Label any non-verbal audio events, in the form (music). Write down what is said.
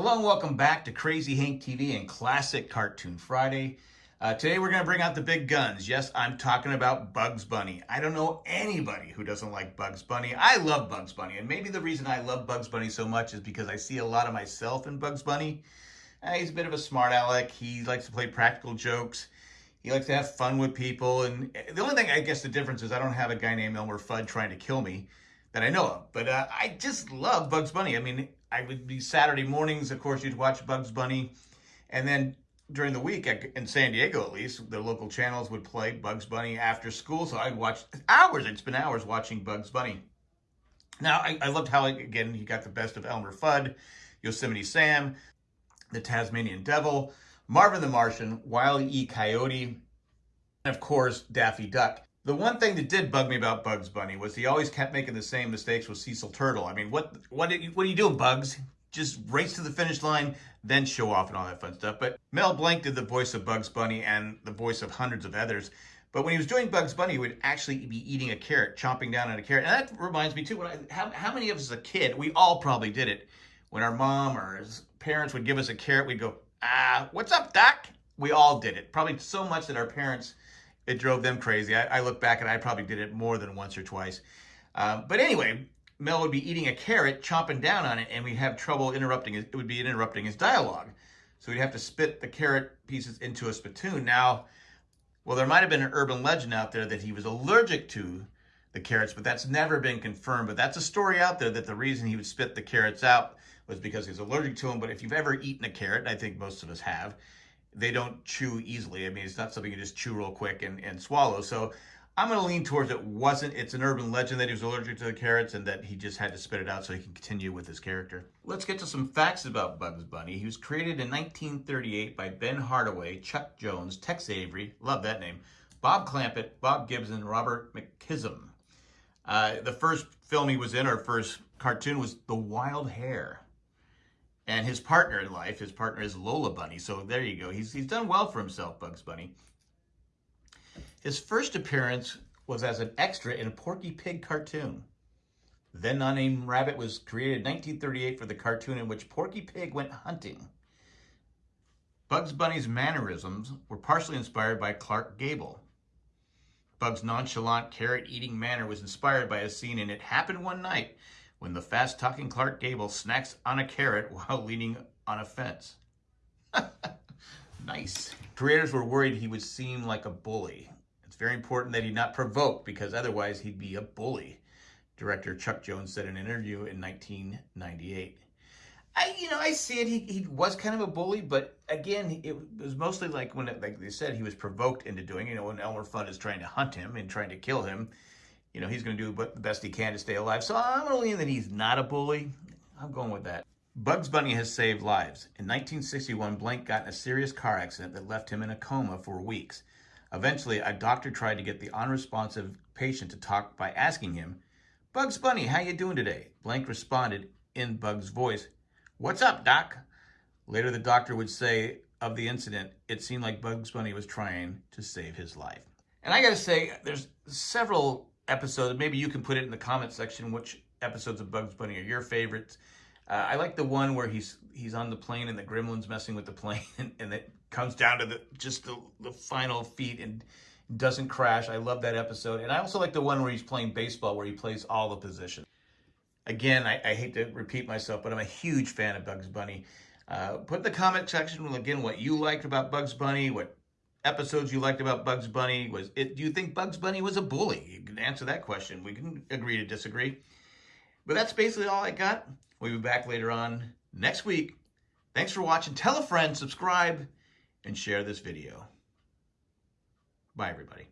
Hello and welcome back to Crazy Hank TV and Classic Cartoon Friday. Uh, today we're going to bring out the big guns. Yes, I'm talking about Bugs Bunny. I don't know anybody who doesn't like Bugs Bunny. I love Bugs Bunny, and maybe the reason I love Bugs Bunny so much is because I see a lot of myself in Bugs Bunny. Uh, he's a bit of a smart aleck. He likes to play practical jokes. He likes to have fun with people. And the only thing I guess the difference is I don't have a guy named Elmer Fudd trying to kill me that I know of. But uh, I just love Bugs Bunny. I mean, I would be Saturday mornings, of course, you'd watch Bugs Bunny. And then during the week, in San Diego at least, the local channels would play Bugs Bunny after school. So I'd watch hours, I'd spend hours watching Bugs Bunny. Now, I, I loved how, again, he got the best of Elmer Fudd, Yosemite Sam, the Tasmanian Devil, Marvin the Martian, Wile E. Coyote, and of course, Daffy Duck. The one thing that did bug me about Bugs Bunny was he always kept making the same mistakes with Cecil Turtle. I mean, what what you, what are you doing, Bugs? Just race to the finish line, then show off and all that fun stuff. But Mel Blanc did the voice of Bugs Bunny and the voice of hundreds of others. But when he was doing Bugs Bunny, he would actually be eating a carrot, chomping down on a carrot. And that reminds me too, when I, how, how many of us as a kid, we all probably did it, when our mom or parents would give us a carrot, we'd go, ah, what's up, Doc? We all did it. Probably so much that our parents it drove them crazy. I, I, look back and I probably did it more than once or twice. Uh, but anyway, Mel would be eating a carrot, chomping down on it, and we'd have trouble interrupting it would be interrupting his dialogue. So we'd have to spit the carrot pieces into a spittoon. Now, well, there might have been an urban legend out there that he was allergic to the carrots, but that's never been confirmed. But that's a story out there that the reason he would spit the carrots out was because he's allergic to them. But if you've ever eaten a carrot, I think most of us have, they don't chew easily. I mean, it's not something you just chew real quick and, and swallow. So I'm going to lean towards it wasn't. It's an urban legend that he was allergic to the carrots and that he just had to spit it out so he can continue with his character. Let's get to some facts about Bugs Bunny. He was created in 1938 by Ben Hardaway, Chuck Jones, Tex Avery, love that name, Bob Clampett, Bob Gibson, Robert McKimson. Uh, the first film he was in, or first cartoon, was The Wild Hare. And his partner in life, his partner is Lola Bunny. So there you go. He's, he's done well for himself, Bugs Bunny. His first appearance was as an extra in a Porky Pig cartoon. Then Unnamed Rabbit was created in 1938 for the cartoon in which Porky Pig went hunting. Bugs Bunny's mannerisms were partially inspired by Clark Gable. Bugs' nonchalant carrot-eating manner was inspired by a scene in It Happened One Night when the fast-talking Clark Gable snacks on a carrot (laughs) while leaning on a fence. (laughs) nice. Creators were worried he would seem like a bully. It's very important that he not provoke because otherwise he'd be a bully, director Chuck Jones said in an interview in 1998. I, you know, I see it. He, he was kind of a bully, but again, it was mostly like when, it, like they said, he was provoked into doing. You know, when Elmer Fudd is trying to hunt him and trying to kill him, you know, he's going to do the best he can to stay alive. So I'm going to lean that he's not a bully. I'm going with that. Bugs Bunny has saved lives. In 1961, Blanc got in a serious car accident that left him in a coma for weeks. Eventually, a doctor tried to get the unresponsive patient to talk by asking him, Bugs Bunny, how you doing today? Blanc responded in Bugs' voice, What's up, doc? Later, the doctor would say of the incident, it seemed like Bugs Bunny was trying to save his life. And I got to say, there's several episode. Maybe you can put it in the comment section which episodes of Bugs Bunny are your favorites. Uh, I like the one where he's he's on the plane and the gremlin's messing with the plane and, (laughs) and it comes down to the just the, the final feet and doesn't crash. I love that episode. And I also like the one where he's playing baseball where he plays all the positions. Again, I, I hate to repeat myself, but I'm a huge fan of Bugs Bunny. Uh, put in the comment section, again, what you liked about Bugs Bunny, what episodes you liked about Bugs Bunny? Was it? Do you think Bugs Bunny was a bully? You can answer that question. We can agree to disagree. But that's basically all I got. We'll be back later on next week. Thanks for watching. Tell a friend, subscribe, and share this video. Bye, everybody.